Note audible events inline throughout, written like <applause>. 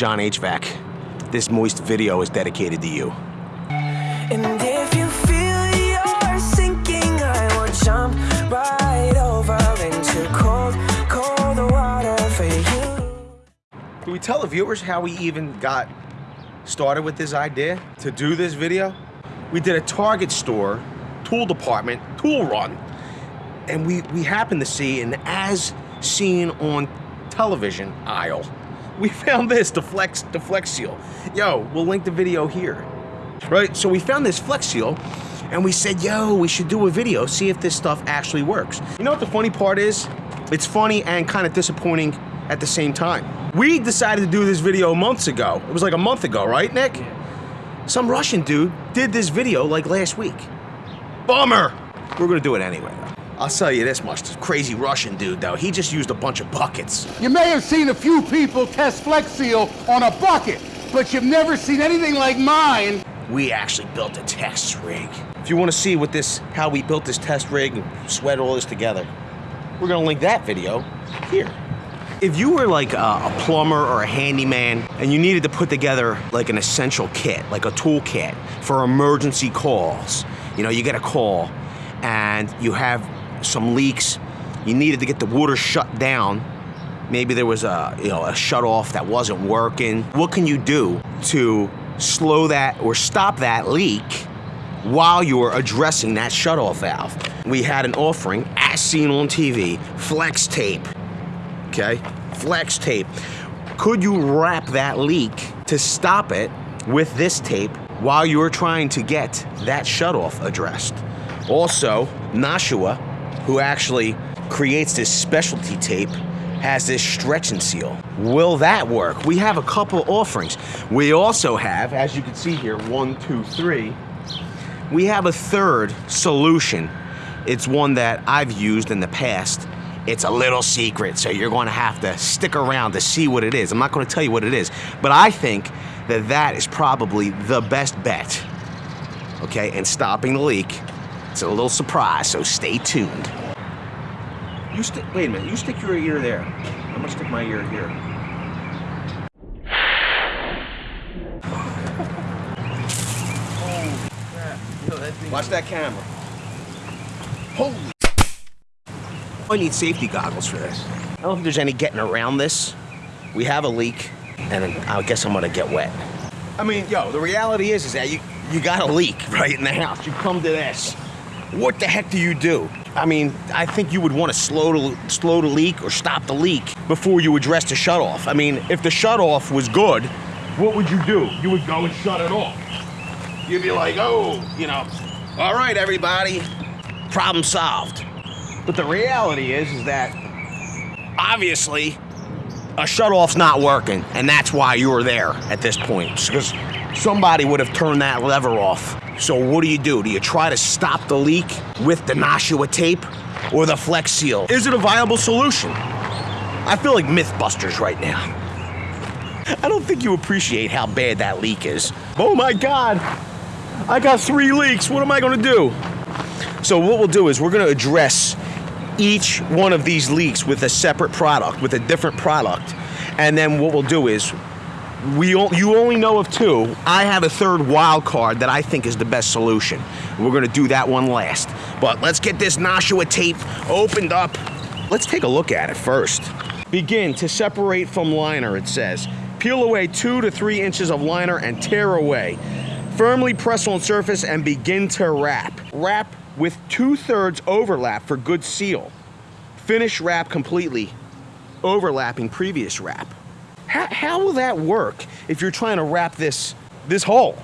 John HVAC. This moist video is dedicated to you. And if you feel you're sinking, I will jump right over into cold, cold water for you. Can we tell the viewers how we even got started with this idea to do this video? We did a Target store, tool department, tool run, and we, we happened to see an as seen on television aisle. We found this, the Flex, the Flex Seal. Yo, we'll link the video here. Right, so we found this Flex Seal and we said, yo, we should do a video, see if this stuff actually works. You know what the funny part is? It's funny and kind of disappointing at the same time. We decided to do this video months ago. It was like a month ago, right, Nick? Some Russian dude did this video like last week. Bummer! We're gonna do it anyway, though. I'll tell you this much, this crazy Russian dude, though, he just used a bunch of buckets. You may have seen a few people test Flex Seal on a bucket, but you've never seen anything like mine. We actually built a test rig. If you want to see what this, how we built this test rig and sweat all this together, we're gonna link that video here. If you were like a, a plumber or a handyman and you needed to put together like an essential kit, like a tool kit for emergency calls, you know, you get a call and you have some leaks, you needed to get the water shut down, maybe there was a, you know, a shut off that wasn't working. What can you do to slow that or stop that leak while you were addressing that shut-off valve? We had an offering, as seen on TV, flex tape okay? Flex tape. Could you wrap that leak to stop it with this tape while you're trying to get that shutoff addressed? Also, Nashua, who actually creates this specialty tape, has this stretch and seal. Will that work? We have a couple offerings. We also have, as you can see here, one, two, three, we have a third solution. It's one that I've used in the past it's a little secret, so you're going to have to stick around to see what it is. I'm not going to tell you what it is, but I think that that is probably the best bet. Okay, and stopping the leak. It's a little surprise, so stay tuned. You stick. Wait a minute. You stick your ear there. I'm gonna stick my ear here. Watch that camera. Holy I need safety goggles for this. I don't know if there's any getting around this. We have a leak, and I guess I'm gonna get wet. I mean, yo, the reality is, is that you, you got a leak <laughs> right in the house. You come to this. What the heck do you do? I mean, I think you would want to slow to slow the leak or stop the leak before you address the shutoff. I mean, if the shutoff was good, what would you do? You would go and shut it off. You'd be like, oh, you know, all right, everybody, problem solved. But the reality is, is that obviously a shutoff's not working, and that's why you were there at this point. Because somebody would have turned that lever off. So what do you do? Do you try to stop the leak with the Nashua tape or the Flex Seal? Is it a viable solution? I feel like Mythbusters right now. I don't think you appreciate how bad that leak is. Oh my God, I got three leaks. What am I gonna do? So what we'll do is we're gonna address each one of these leaks with a separate product, with a different product. And then what we'll do is, we you only know of two. I have a third wild card that I think is the best solution. We're gonna do that one last. But let's get this Nashua tape opened up. Let's take a look at it first. Begin to separate from liner, it says. Peel away two to three inches of liner and tear away. Firmly press on surface and begin to wrap. Wrap with two-thirds overlap for good seal. Finish wrap completely, overlapping previous wrap. How, how will that work if you're trying to wrap this, this hole?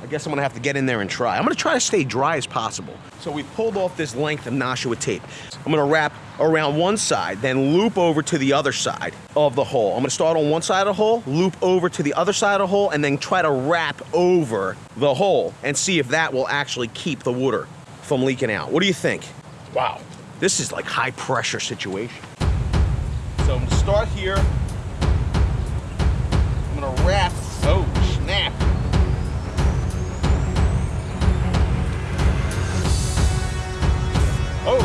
I guess I'm gonna have to get in there and try. I'm gonna try to stay dry as possible. So we pulled off this length of Nashua tape. I'm gonna wrap around one side, then loop over to the other side of the hole. I'm gonna start on one side of the hole, loop over to the other side of the hole, and then try to wrap over the hole and see if that will actually keep the water from leaking out. What do you think? Wow, this is like high pressure situation. So I'm gonna start here raft so snap. Oh,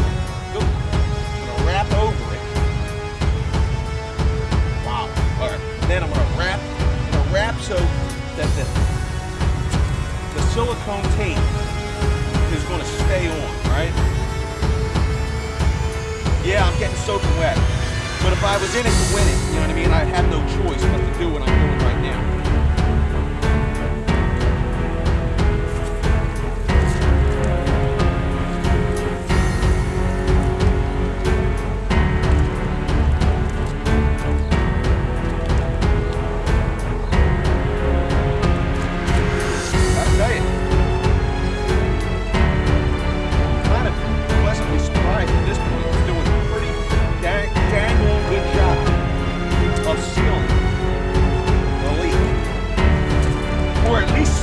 go. I'm gonna wrap over it. Wow. All right. Then I'm gonna wrap, I'm gonna wrap so that the, the silicone tape is gonna stay on, right? Yeah, I'm getting soaking wet. But if I was in it,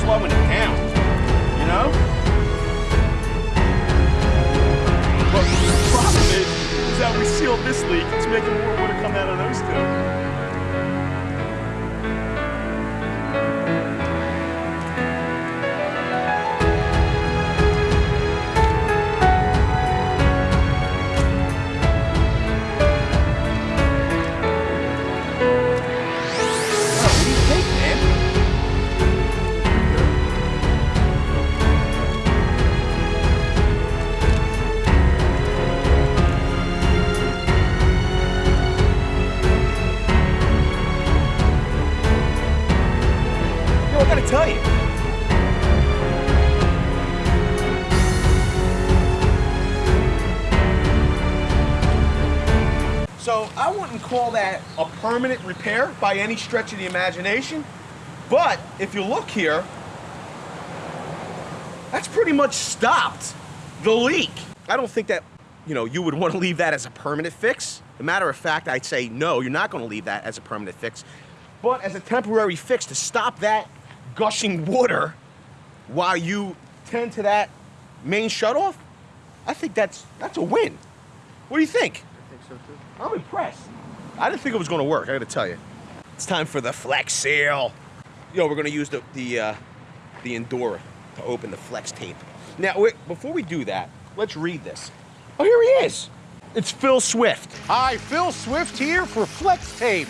slowing it down. You know? But the problem is, is that we sealed this leak. It's making call that a permanent repair by any stretch of the imagination. But if you look here, that's pretty much stopped the leak. I don't think that, you know, you would want to leave that as a permanent fix. As a matter of fact, I'd say no, you're not going to leave that as a permanent fix. But as a temporary fix to stop that gushing water while you tend to that main shutoff, I think that's that's a win. What do you think? I think so too. I'm impressed. I didn't think it was going to work. I got to tell you. It's time for the flex seal. Yo, we're going to use the the uh, the Endura to open the flex tape. Now, wait, before we do that, let's read this. Oh, here he is. It's Phil Swift. Hi, Phil Swift here for Flex Tape.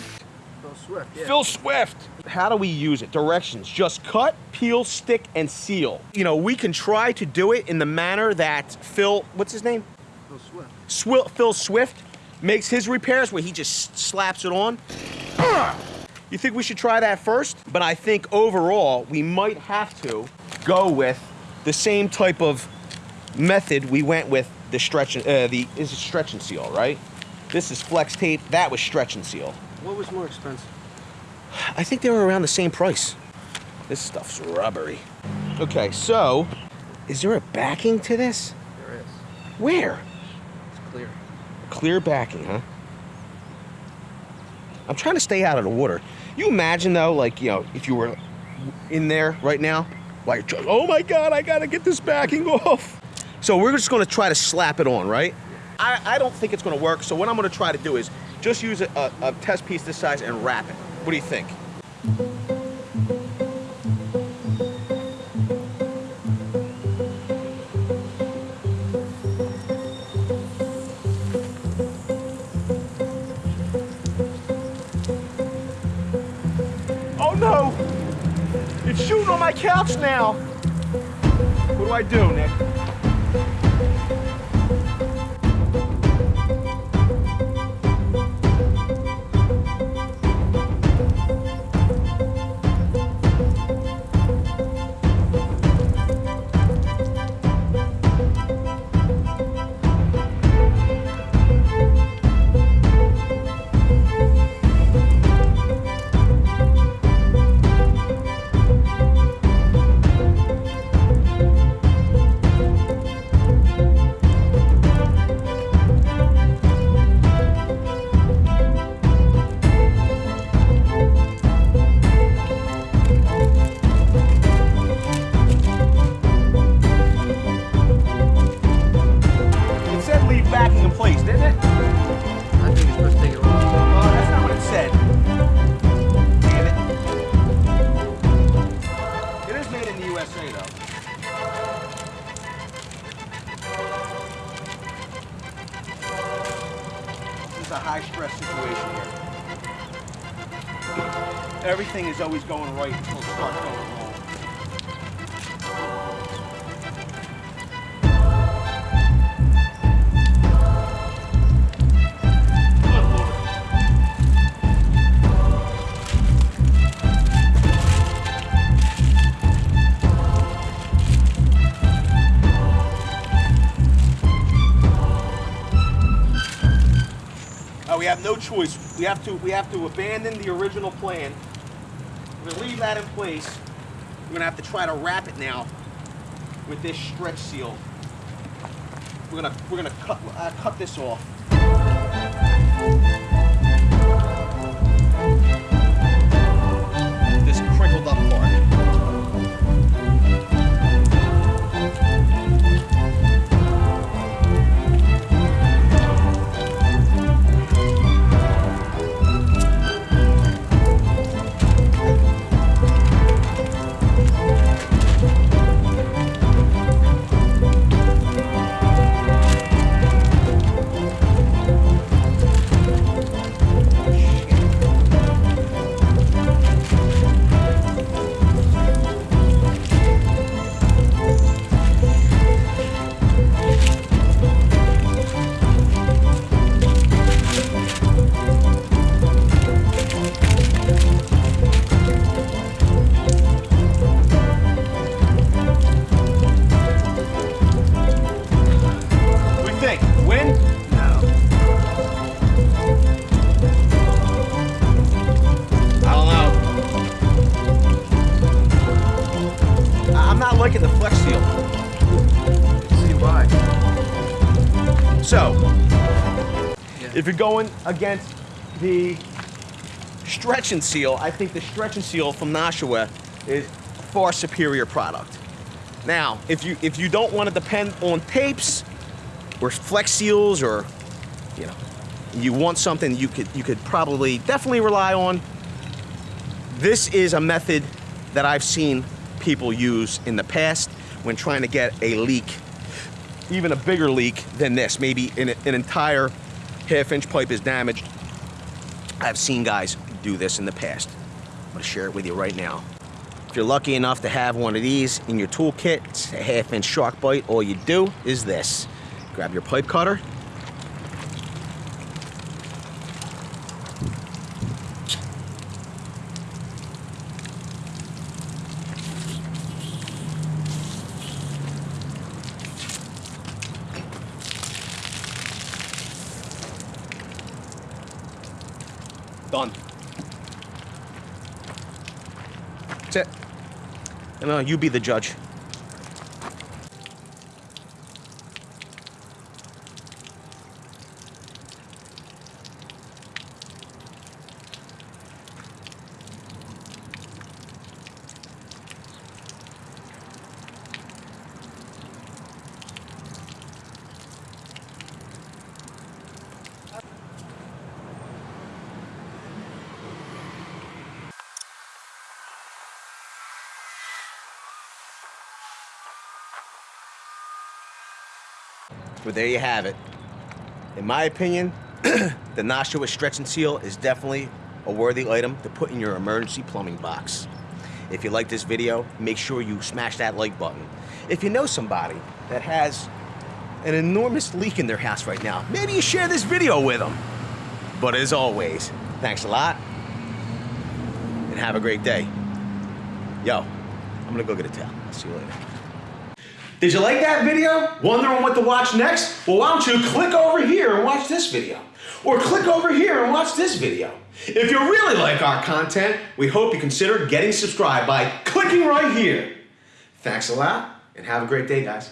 Phil Swift, yeah. Phil Swift. How do we use it? Directions. Just cut, peel, stick, and seal. You know, we can try to do it in the manner that Phil, what's his name? Phil Swift. Swi- Phil Swift makes his repairs where he just slaps it on. You think we should try that first? But I think overall we might have to go with the same type of method we went with the stretch and uh, the is it stretch and seal, right? This is flex tape. That was stretch and seal. What was more expensive? I think they were around the same price. This stuff's rubbery. Okay, so is there a backing to this? There is. Where? It's clear. Clear backing, huh? I'm trying to stay out of the water. You imagine though, like you know, if you were in there right now, trying, oh my god, I gotta get this backing <laughs> off. So we're just gonna try to slap it on, right? I, I don't think it's gonna work. So what I'm gonna try to do is just use a, a, a test piece this size and wrap it. What do you think? My couch now! What do I do, Nick? Is a high stress situation here. Everything is always going right until it starts going wrong. Have no choice. We have to we have to abandon the original plan. We're gonna leave that in place. We're gonna have to try to wrap it now with this stretch seal. We're gonna we're gonna cut uh, cut this off. If you're going against the stretch and seal, I think the stretch and seal from Nashua is far superior product. Now, if you if you don't want to depend on tapes or flex seals or you know, you want something you could you could probably definitely rely on. This is a method that I've seen people use in the past when trying to get a leak even a bigger leak than this. Maybe an, an entire half inch pipe is damaged. I've seen guys do this in the past. I'm gonna share it with you right now. If you're lucky enough to have one of these in your toolkit, it's a half inch SharkBite, all you do is this. Grab your pipe cutter. You be the judge. But there you have it. In my opinion, <clears throat> the Nashua Stretch and Seal is definitely a worthy item to put in your emergency plumbing box. If you like this video, make sure you smash that like button. If you know somebody that has an enormous leak in their house right now, maybe you share this video with them. But as always, thanks a lot and have a great day. Yo, I'm gonna go get a towel. I'll see you later. Did you like that video? Wondering what to watch next? Well, why don't you click over here and watch this video? Or click over here and watch this video. If you really like our content, we hope you consider getting subscribed by clicking right here. Thanks a lot, and have a great day, guys.